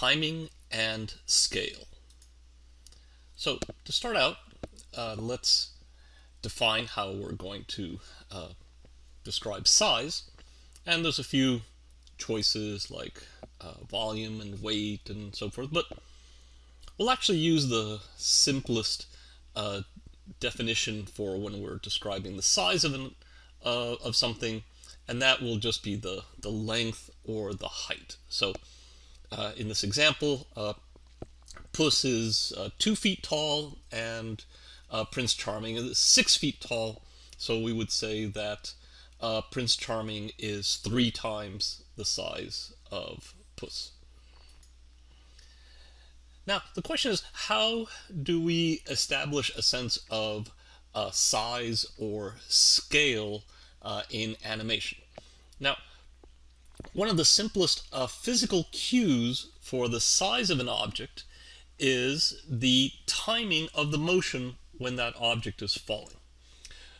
timing and scale. So to start out, uh, let's define how we're going to uh, describe size. And there's a few choices like uh, volume and weight and so forth, but we'll actually use the simplest uh, definition for when we're describing the size of, an, uh, of something, and that will just be the, the length or the height. So uh, in this example, uh, Puss is uh, two feet tall and uh, Prince Charming is six feet tall. So we would say that uh, Prince Charming is three times the size of Puss. Now, the question is, how do we establish a sense of uh, size or scale in animation? Now, one of the simplest uh, physical cues for the size of an object is the timing of the motion when that object is falling.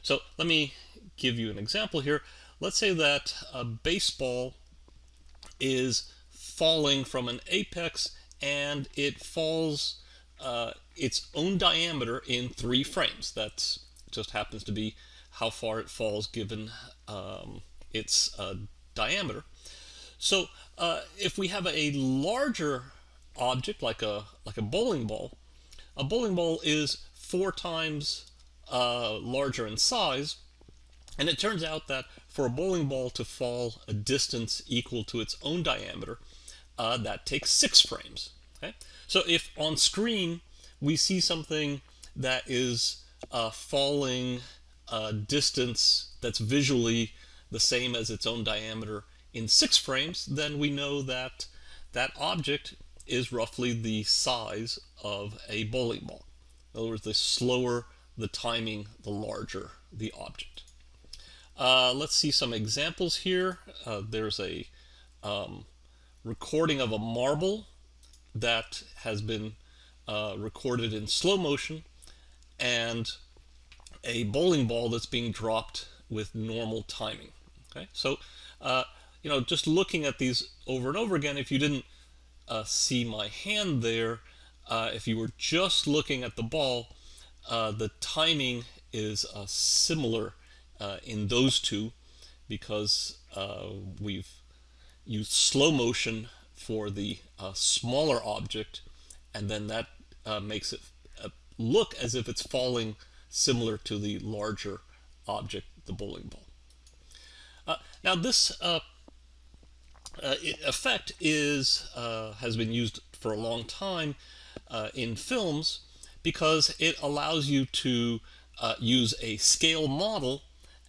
So let me give you an example here. Let's say that a baseball is falling from an apex and it falls uh, its own diameter in three frames. That just happens to be how far it falls given um, its uh, diameter. So uh, if we have a larger object like a like a bowling ball, a bowling ball is four times uh, larger in size, and it turns out that for a bowling ball to fall a distance equal to its own diameter, uh, that takes six frames. Okay? So if on screen we see something that is uh, falling a distance that's visually the same as its own diameter in six frames, then we know that that object is roughly the size of a bowling ball. In other words, the slower the timing, the larger the object. Uh, let's see some examples here. Uh, there's a um, recording of a marble that has been uh, recorded in slow motion and a bowling ball that's being dropped with normal timing. Okay, so uh, you know, just looking at these over and over again, if you didn't uh, see my hand there, uh, if you were just looking at the ball, uh, the timing is uh, similar uh, in those two because uh, we've used slow motion for the smaller object and then that makes it look as if it's falling similar to the larger object, the bowling ball. now this uh, effect is uh, has been used for a long time uh, in films because it allows you to uh, use a scale model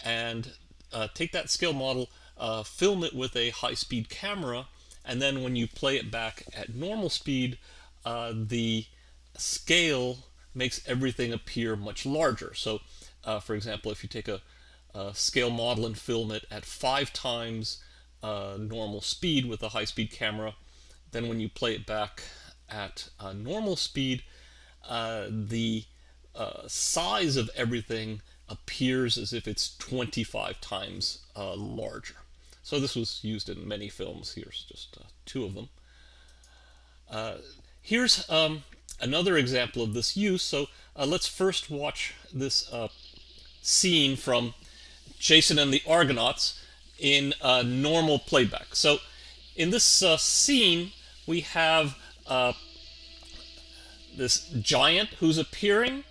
and uh, take that scale model, uh, film it with a high-speed camera, and then when you play it back at normal speed, the scale makes everything appear much larger. So, for example, if you take a, a scale model and film it at five times uh, normal speed with a high-speed camera. Then when you play it back at uh, normal speed, uh, the uh, size of everything appears as if it's 25 times uh, larger. So this was used in many films. Here's just uh, two of them. here's um, another example of this use. So let's first watch this scene from Jason and the Argonauts in uh, normal playback. So in this uh, scene, we have uh, this giant who's appearing.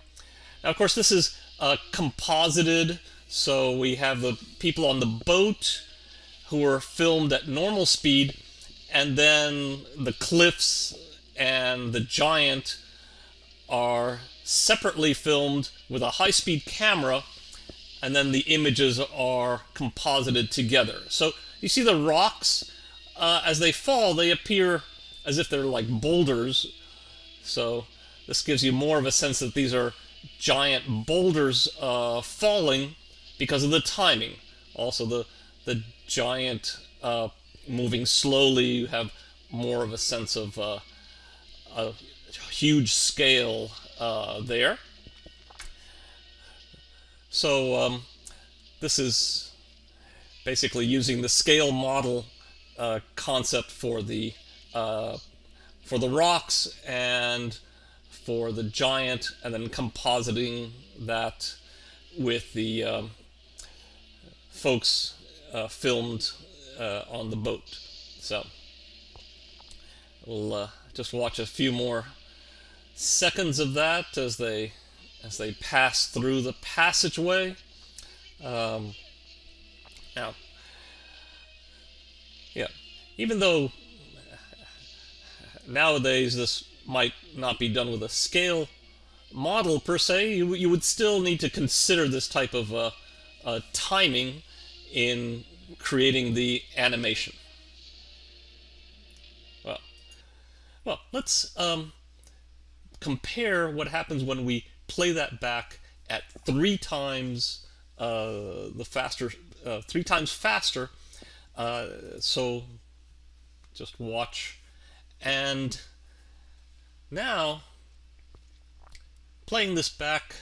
Now, of course, this is uh, composited, so we have the people on the boat who are filmed at normal speed, and then the cliffs and the giant are separately filmed with a high-speed camera and then the images are composited together. So you see the rocks, uh, as they fall, they appear as if they're like boulders. So this gives you more of a sense that these are giant boulders uh, falling because of the timing. Also, the, the giant uh, moving slowly, you have more of a sense of uh, a huge scale uh, there. So um, this is basically using the scale model uh, concept for the uh, for the rocks and for the giant, and then compositing that with the um, folks uh, filmed uh, on the boat. So we'll uh, just watch a few more seconds of that as they as they pass through the passageway. Um, now, yeah, even though nowadays this might not be done with a scale model per se, you, you would still need to consider this type of uh, uh, timing in creating the animation. Well, well, let's um, compare what happens when we play that back at three times uh, the faster, uh, three times faster. Uh, so just watch. And now, playing this back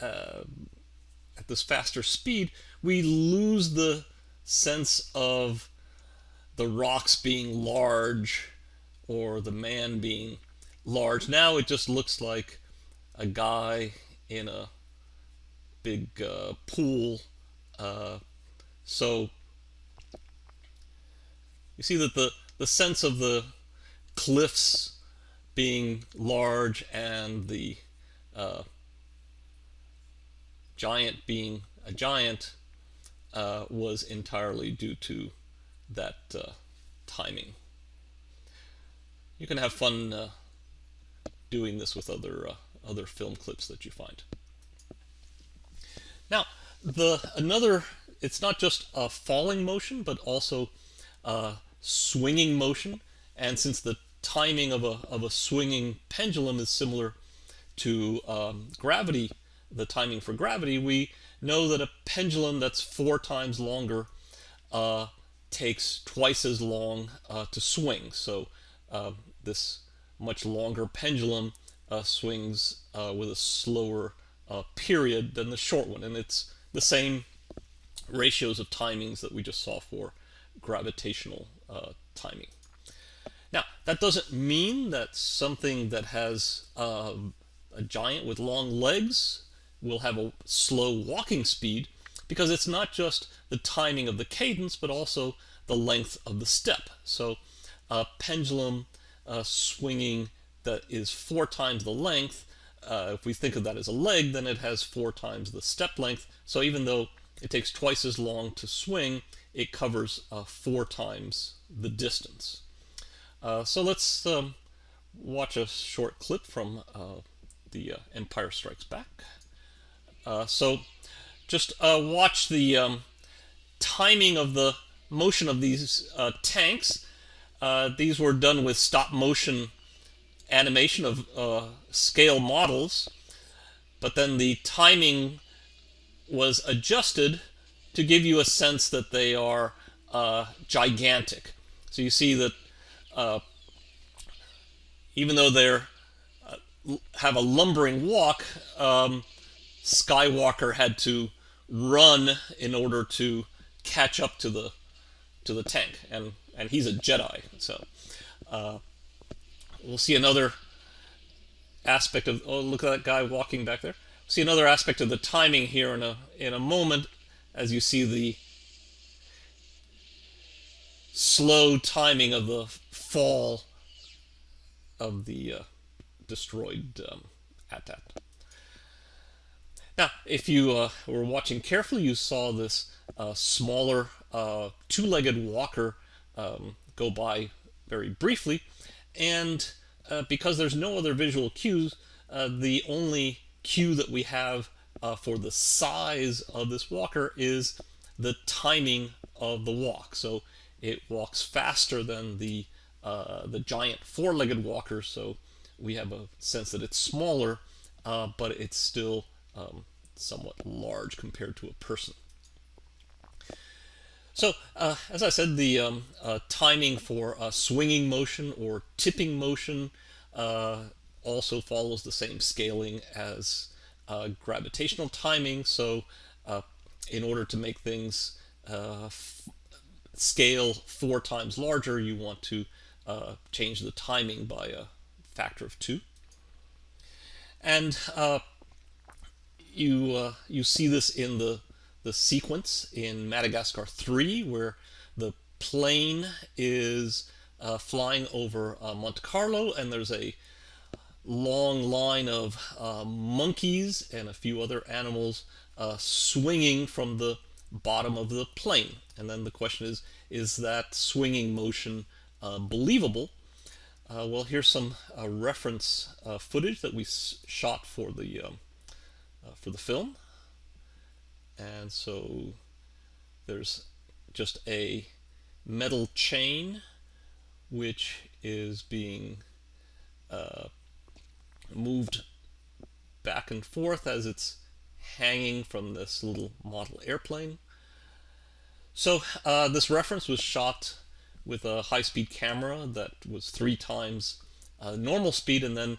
uh, at this faster speed, we lose the sense of the rocks being large or the man being large. Now it just looks like a guy in a big uh, pool. Uh, so you see that the, the sense of the cliffs being large and the uh, giant being a giant uh, was entirely due to that uh, timing. You can have fun uh, doing this with other other film clips that you find. Now, the another it's not just a falling motion, but also a swinging motion. And since the timing of a of a swinging pendulum is similar to um, gravity, the timing for gravity, we know that a pendulum that's four times longer uh, takes twice as long uh, to swing. So uh, this much longer pendulum uh, swings uh, with a slower uh, period than the short one. And it's the same ratios of timings that we just saw for gravitational timing. Now, that doesn't mean that something that has a giant with long legs will have a slow walking speed because it's not just the timing of the cadence but also the length of the step. So a pendulum uh, swinging that is four times the length, uh, if we think of that as a leg, then it has four times the step length. So even though it takes twice as long to swing, it covers uh, four times the distance. Uh, so let's um, watch a short clip from uh, the uh, Empire Strikes Back. Uh, so just watch the um, timing of the motion of these tanks. These were done with stop motion animation of uh, scale models, but then the timing was adjusted to give you a sense that they are gigantic. So you see that even though they're have a lumbering walk, um, Skywalker had to run in order to catch up to the to the tank, and and he's a Jedi, so uh, we'll see another aspect of. Oh, look at that guy walking back there. See another aspect of the timing here in a in a moment, as you see the slow timing of the fall of the uh, destroyed um, AT-AT. Now, if you uh, were watching carefully, you saw this uh, smaller uh, two-legged walker um, go by very briefly, and uh, because there's no other visual cues, uh, the only cue that we have uh, for the size of this walker is the timing of the walk. So it walks faster than the the giant four-legged walker, so we have a sense that it's smaller, but it's still um, somewhat large compared to a person. So, uh, as I said, the um, uh, timing for swinging motion or tipping motion uh, also follows the same scaling as uh, gravitational timing. So, uh, in order to make things scale four times larger, you want to uh, change the timing by a factor of two. And uh, you uh, you see this in the the sequence in Madagascar 3 where the plane is uh, flying over uh, Monte Carlo and there's a long line of uh, monkeys and a few other animals uh, swinging from the bottom of the plane. And then the question is, is that swinging motion uh, believable? Uh, well, here's some reference footage that we shot for the um, for the film. And so there's just a metal chain which is being uh, moved back and forth as it's hanging from this little model airplane. So uh, this reference was shot with a high-speed camera that was three times uh, normal speed and then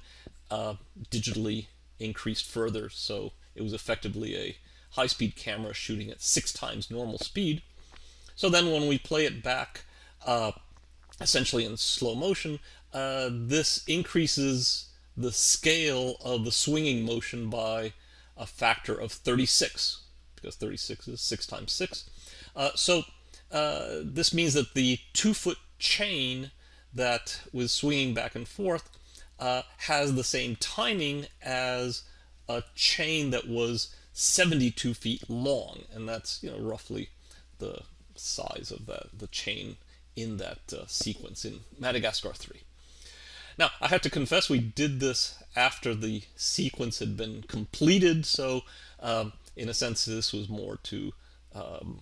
uh, digitally increased further. So it was effectively a high-speed camera shooting at six times normal speed. So then when we play it back uh, essentially in slow motion, uh, this increases the scale of the swinging motion by a factor of 36 because 36 is 6 times 6. Uh, so uh, this means that the two-foot chain that was swinging back and forth uh, has the same timing as a chain that was 72 feet long, and that's you know roughly the size of that the chain in that uh, sequence in Madagascar 3. Now, I have to confess we did this after the sequence had been completed, so um, in a sense this was more to um,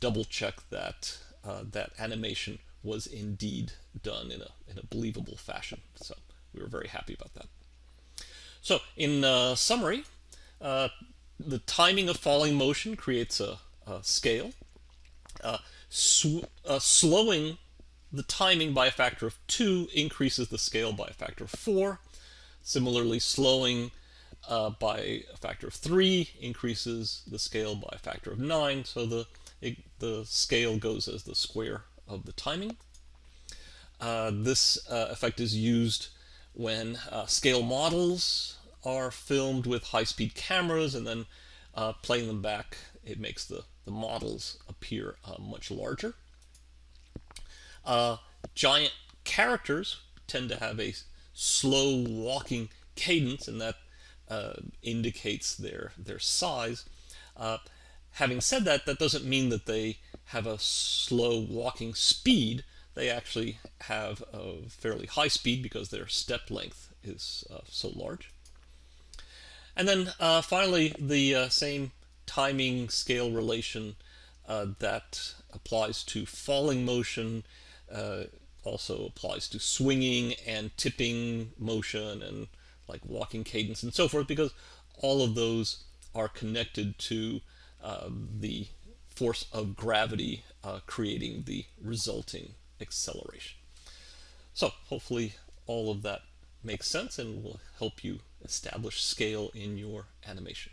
double check that uh, that animation was indeed done in a, in a believable fashion. So we were very happy about that. So in uh, summary, uh, the timing of falling motion creates a, a scale. Uh, uh, slowing the timing by a factor of 2 increases the scale by a factor of 4. Similarly, slowing uh, by a factor of 3 increases the scale by a factor of 9, so the, it, the scale goes as the square of the timing. Uh, this uh, effect is used when uh, scale models are filmed with high-speed cameras and then uh, playing them back, it makes the, the models appear uh, much larger. Uh, giant characters tend to have a slow walking cadence, and that uh, indicates their their size. Uh, having said that, that doesn't mean that they have a slow walking speed. They actually have a fairly high speed because their step length is uh, so large. And then uh, finally, the uh, same timing scale relation uh, that applies to falling motion uh, also applies to swinging and tipping motion and like walking cadence and so forth because all of those are connected to uh, the force of gravity uh, creating the resulting acceleration. So hopefully all of that makes sense and will help you establish scale in your animation.